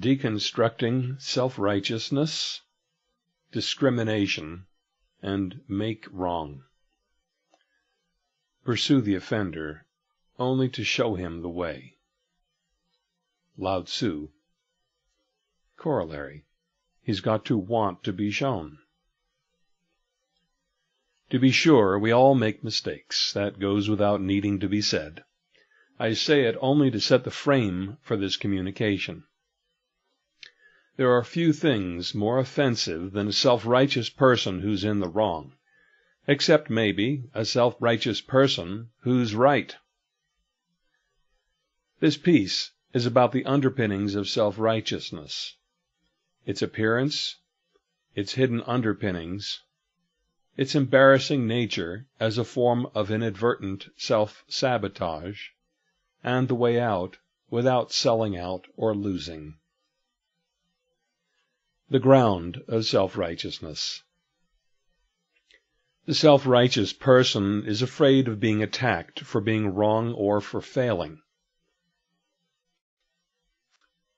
deconstructing self-righteousness, discrimination, and make wrong. Pursue the offender only to show him the way. Lao Tzu. Corollary. He's got to want to be shown. To be sure, we all make mistakes. That goes without needing to be said. I say it only to set the frame for this communication. There are few things more offensive than a self-righteous person who's in the wrong, except maybe a self-righteous person who's right. This piece is about the underpinnings of self-righteousness, its appearance, its hidden underpinnings, its embarrassing nature as a form of inadvertent self-sabotage, and the way out without selling out or losing the ground of self-righteousness. The self-righteous person is afraid of being attacked for being wrong or for failing.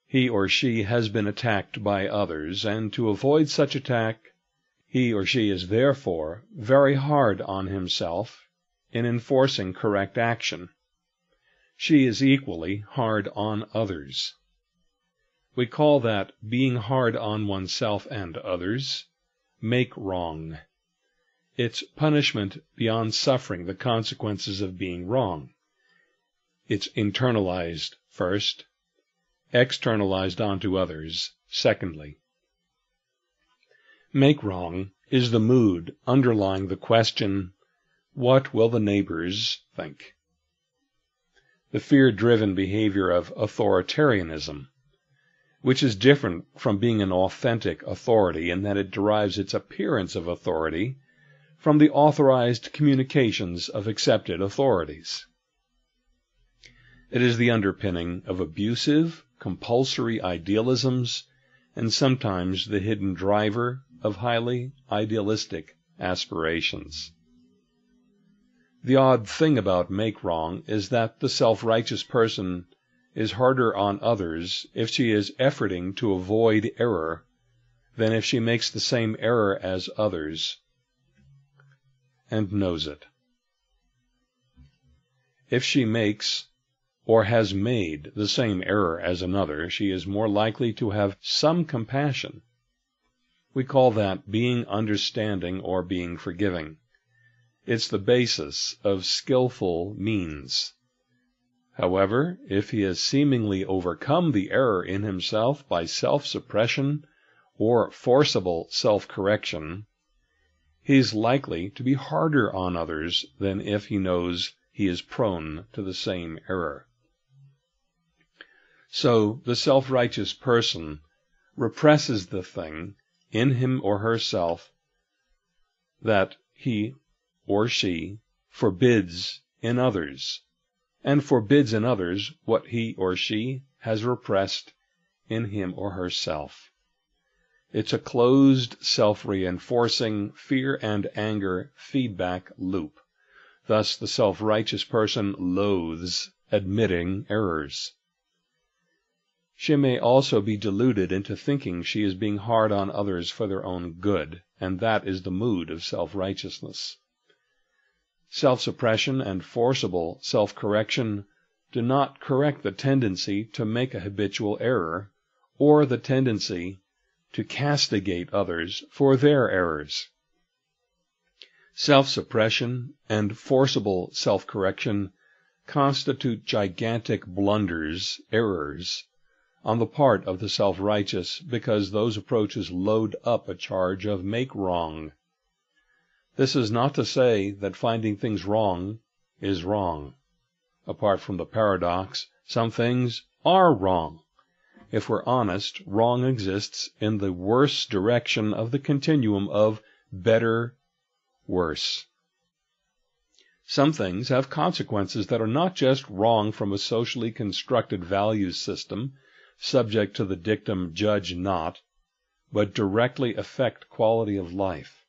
He or she has been attacked by others, and to avoid such attack, he or she is therefore very hard on himself in enforcing correct action. She is equally hard on others. We call that being hard on oneself and others, make wrong. It's punishment beyond suffering the consequences of being wrong. It's internalized first, externalized onto others secondly. Make wrong is the mood underlying the question, what will the neighbors think? The fear-driven behavior of authoritarianism which is different from being an authentic authority in that it derives its appearance of authority from the authorized communications of accepted authorities. It is the underpinning of abusive, compulsory idealisms and sometimes the hidden driver of highly idealistic aspirations. The odd thing about make wrong is that the self-righteous person is harder on others if she is efforting to avoid error than if she makes the same error as others and knows it. If she makes or has made the same error as another, she is more likely to have some compassion. We call that being understanding or being forgiving. It's the basis of skillful means. However, if he has seemingly overcome the error in himself by self-suppression or forcible self-correction, he is likely to be harder on others than if he knows he is prone to the same error. So the self-righteous person represses the thing in him or herself that he or she forbids in others and forbids in others what he or she has repressed in him or herself. It's a closed, self-reinforcing, fear and anger feedback loop. Thus the self-righteous person loathes admitting errors. She may also be deluded into thinking she is being hard on others for their own good, and that is the mood of self-righteousness. Self-suppression and forcible self-correction do not correct the tendency to make a habitual error, or the tendency to castigate others for their errors. Self-suppression and forcible self-correction constitute gigantic blunders, errors, on the part of the self-righteous because those approaches load up a charge of make wrong this is not to say that finding things wrong is wrong. Apart from the paradox, some things are wrong. If we're honest, wrong exists in the worse direction of the continuum of better, worse. Some things have consequences that are not just wrong from a socially constructed values system, subject to the dictum judge not, but directly affect quality of life.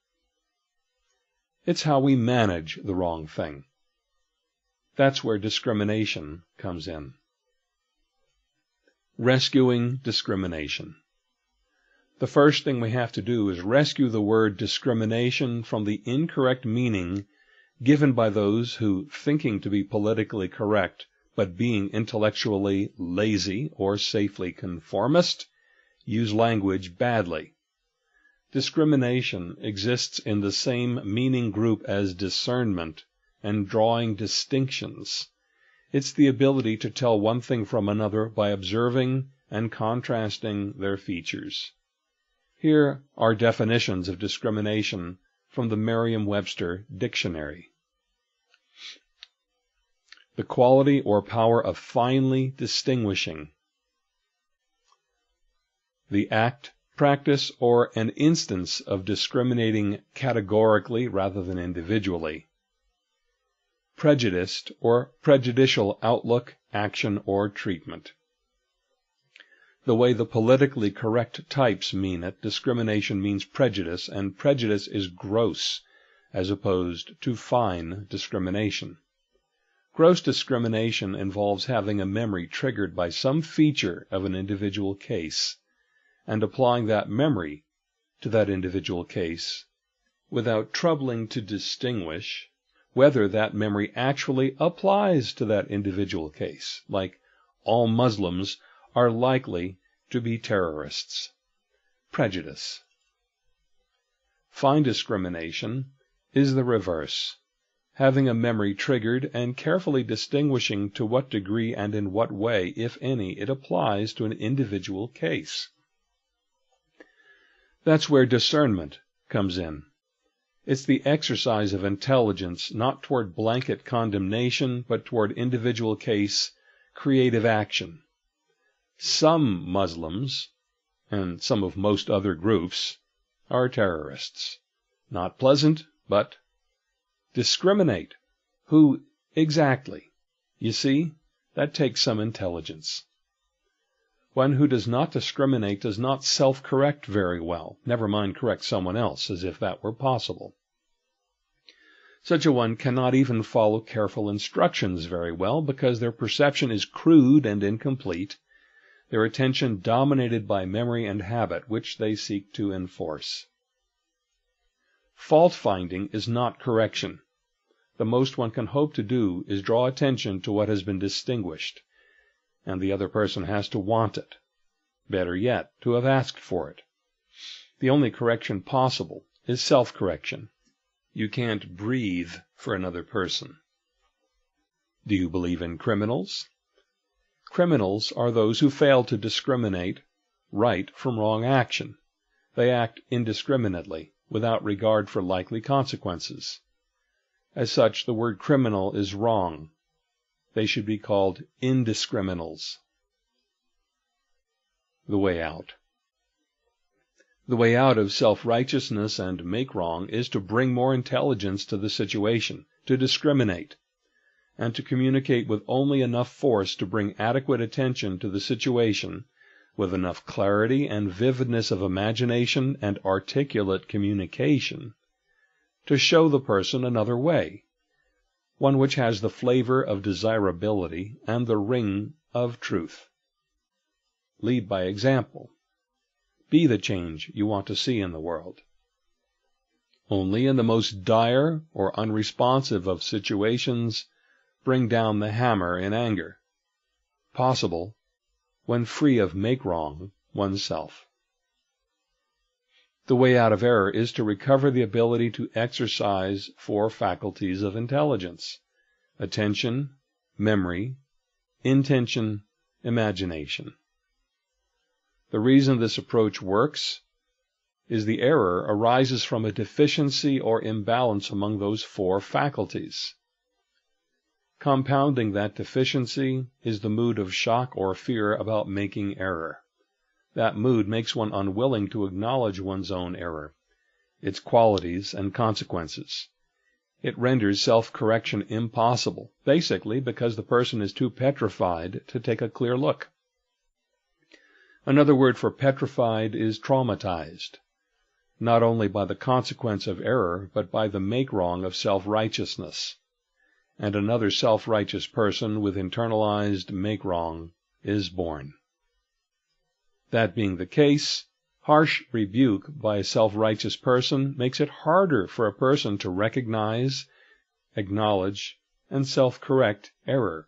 It's how we manage the wrong thing. That's where discrimination comes in. Rescuing discrimination. The first thing we have to do is rescue the word discrimination from the incorrect meaning given by those who, thinking to be politically correct, but being intellectually lazy or safely conformist, use language badly. Discrimination exists in the same meaning group as discernment and drawing distinctions. It's the ability to tell one thing from another by observing and contrasting their features. Here are definitions of discrimination from the Merriam-Webster Dictionary. The quality or power of finely distinguishing. The act, practice, or an instance of discriminating categorically rather than individually. Prejudiced or prejudicial outlook, action, or treatment. The way the politically correct types mean it, discrimination means prejudice, and prejudice is gross, as opposed to fine discrimination. Gross discrimination involves having a memory triggered by some feature of an individual case, and applying that memory to that individual case without troubling to distinguish whether that memory actually applies to that individual case, like all Muslims are likely to be terrorists. Prejudice. Fine discrimination is the reverse, having a memory triggered and carefully distinguishing to what degree and in what way, if any, it applies to an individual case. That's where discernment comes in. It's the exercise of intelligence not toward blanket condemnation, but toward individual case creative action. Some Muslims, and some of most other groups, are terrorists. Not pleasant, but discriminate. Who exactly? You see, that takes some intelligence. One who does not discriminate does not self-correct very well, never mind correct someone else, as if that were possible. Such a one cannot even follow careful instructions very well because their perception is crude and incomplete, their attention dominated by memory and habit, which they seek to enforce. Fault finding is not correction. The most one can hope to do is draw attention to what has been distinguished and the other person has to want it. Better yet, to have asked for it. The only correction possible is self-correction. You can't breathe for another person. Do you believe in criminals? Criminals are those who fail to discriminate right from wrong action. They act indiscriminately, without regard for likely consequences. As such, the word criminal is wrong, they should be called indiscriminals. The way out. The way out of self-righteousness and make wrong is to bring more intelligence to the situation, to discriminate, and to communicate with only enough force to bring adequate attention to the situation, with enough clarity and vividness of imagination and articulate communication, to show the person another way, one which has the flavor of desirability and the ring of truth. Lead by example. Be the change you want to see in the world. Only in the most dire or unresponsive of situations bring down the hammer in anger. Possible when free of make wrong oneself. The way out of error is to recover the ability to exercise four faculties of intelligence attention, memory, intention, imagination. The reason this approach works is the error arises from a deficiency or imbalance among those four faculties. Compounding that deficiency is the mood of shock or fear about making error. That mood makes one unwilling to acknowledge one's own error, its qualities and consequences. It renders self-correction impossible, basically because the person is too petrified to take a clear look. Another word for petrified is traumatized, not only by the consequence of error, but by the make-wrong of self-righteousness. And another self-righteous person with internalized make-wrong is born. That being the case, harsh rebuke by a self-righteous person makes it harder for a person to recognize, acknowledge, and self-correct error.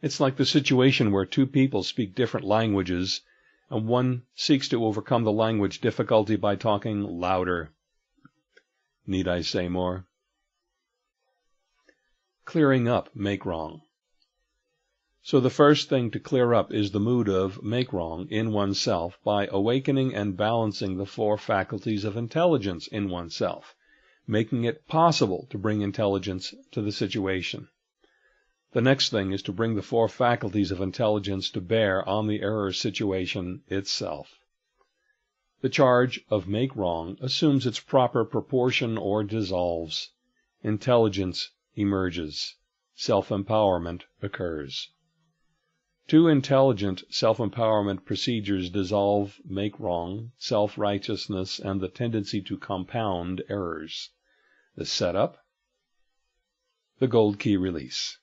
It's like the situation where two people speak different languages and one seeks to overcome the language difficulty by talking louder. Need I say more? Clearing up make wrong. So the first thing to clear up is the mood of make wrong in oneself by awakening and balancing the four faculties of intelligence in oneself, making it possible to bring intelligence to the situation. The next thing is to bring the four faculties of intelligence to bear on the error situation itself. The charge of make wrong assumes its proper proportion or dissolves. Intelligence emerges. Self-empowerment occurs. Two intelligent self-empowerment procedures dissolve make wrong, self-righteousness, and the tendency to compound errors. The setup, the gold key release.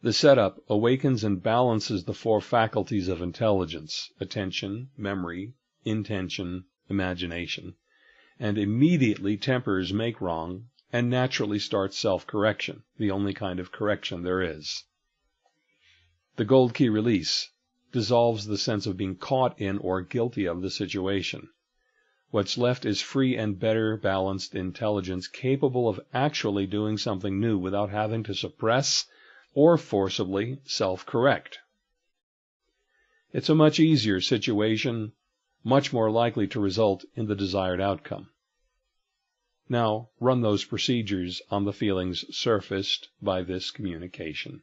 The setup awakens and balances the four faculties of intelligence attention, memory, intention, imagination, and immediately tempers make wrong and naturally starts self correction, the only kind of correction there is. The gold key release dissolves the sense of being caught in or guilty of the situation. What's left is free and better balanced intelligence capable of actually doing something new without having to suppress or forcibly self-correct. It's a much easier situation, much more likely to result in the desired outcome. Now run those procedures on the feelings surfaced by this communication.